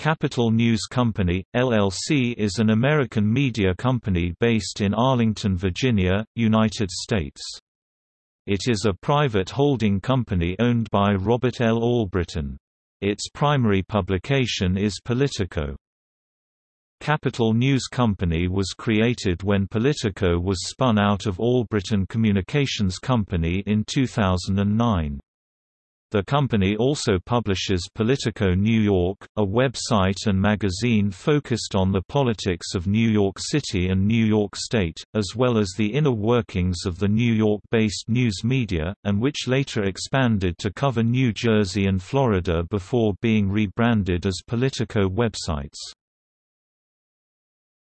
Capitol News Company, LLC is an American media company based in Arlington, Virginia, United States. It is a private holding company owned by Robert L. Allbritton. Its primary publication is Politico. Capitol News Company was created when Politico was spun out of Allbritton Communications Company in 2009. The company also publishes Politico New York, a website and magazine focused on the politics of New York City and New York State, as well as the inner workings of the New York-based news media, and which later expanded to cover New Jersey and Florida before being rebranded as Politico websites.